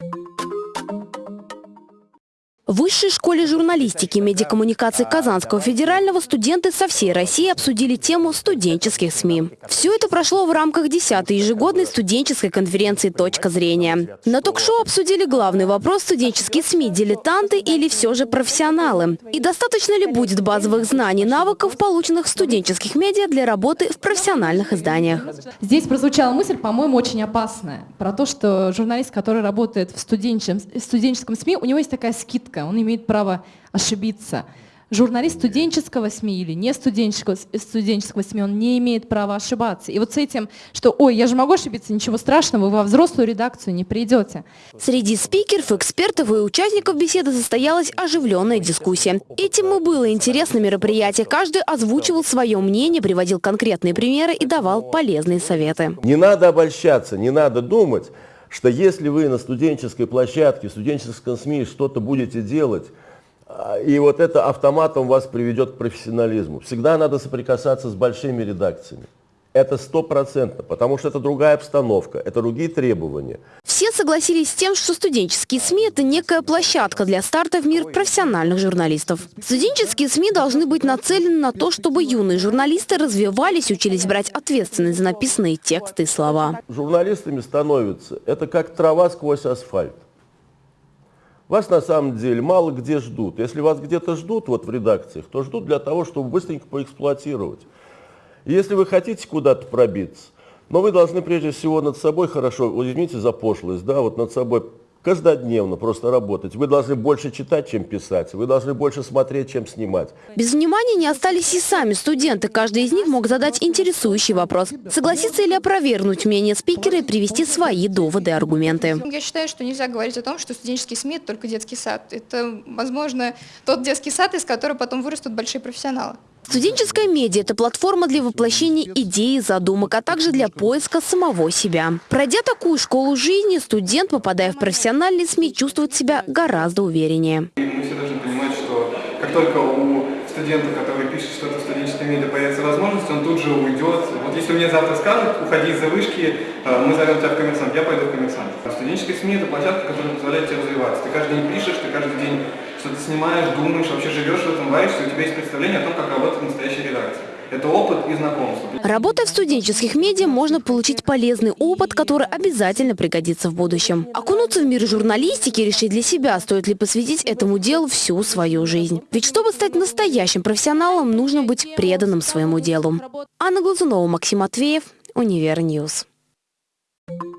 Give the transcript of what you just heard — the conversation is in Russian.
Thank you В Высшей школе журналистики и медиакоммуникации Казанского федерального студенты со всей России обсудили тему студенческих СМИ. Все это прошло в рамках 10-й ежегодной студенческой конференции «Точка зрения». На ток-шоу обсудили главный вопрос студенческие СМИ – дилетанты или все же профессионалы. И достаточно ли будет базовых знаний навыков, полученных в студенческих медиа для работы в профессиональных изданиях. Здесь прозвучала мысль, по-моему, очень опасная, про то, что журналист, который работает в студенческом СМИ, у него есть такая скидка ошибка, он имеет право ошибиться. Журналист студенческого СМИ или не студенческого, студенческого СМИ, он не имеет права ошибаться. И вот с этим, что «Ой, я же могу ошибиться, ничего страшного, вы во взрослую редакцию не придете». Среди спикеров, экспертов и участников беседы состоялась оживленная дискуссия. Этим и было интересно мероприятие. Каждый озвучивал свое мнение, приводил конкретные примеры и давал полезные советы. Не надо обольщаться, не надо думать, что если вы на студенческой площадке, в студенческом СМИ что-то будете делать, а, и вот это автоматом вас приведет к профессионализму. Всегда надо соприкасаться с большими редакциями. Это стопроцентно, потому что это другая обстановка, это другие требования. Все согласились с тем, что студенческие СМИ – это некая площадка для старта в мир профессиональных журналистов. Студенческие СМИ должны быть нацелены на то, чтобы юные журналисты развивались, учились брать ответственность за написанные тексты и слова. Журналистами становятся, это как трава сквозь асфальт. Вас на самом деле мало где ждут. Если вас где-то ждут вот в редакциях, то ждут для того, чтобы быстренько поэксплуатировать. Если вы хотите куда-то пробиться, но вы должны прежде всего над собой хорошо, извините за пошлость, да, вот над собой каждодневно просто работать. Вы должны больше читать, чем писать. Вы должны больше смотреть, чем снимать. Без внимания не остались и сами студенты. Каждый из них мог задать интересующий вопрос. Согласиться или опровергнуть мнение спикера и привести свои доводы и аргументы. Я считаю, что нельзя говорить о том, что студенческий СМИ – это только детский сад. Это, возможно, тот детский сад, из которого потом вырастут большие профессионалы. Студенческая медиа – это платформа для воплощения идей и задумок, а также для поиска самого себя. Пройдя такую школу жизни, студент, попадая в профессиональные СМИ, чувствует себя гораздо увереннее. Мы все должны понимать, что как только у студента, который пишет что-то в студенческой медиа, появится возможность, он тут же уйдет. Вот если мне завтра скажут, уходи из-за вышки, э, мы зовем тебя в коммерсант, я пойду в коммерсант. Студенческая СМИ – это площадка, которая позволяет тебе развиваться. Ты каждый день пишешь, ты каждый день что ты снимаешь, думаешь, вообще живешь в этом, варишься, у тебя есть представление о том, как работает настоящая редакция. Это опыт и знакомство. Работая в студенческих медиа, можно получить полезный опыт, который обязательно пригодится в будущем. Окунуться в мир журналистики и решить для себя, стоит ли посвятить этому делу всю свою жизнь. Ведь чтобы стать настоящим профессионалом, нужно быть преданным своему делу. Анна Глазунова, Максим Матвеев, Univer News. Thank.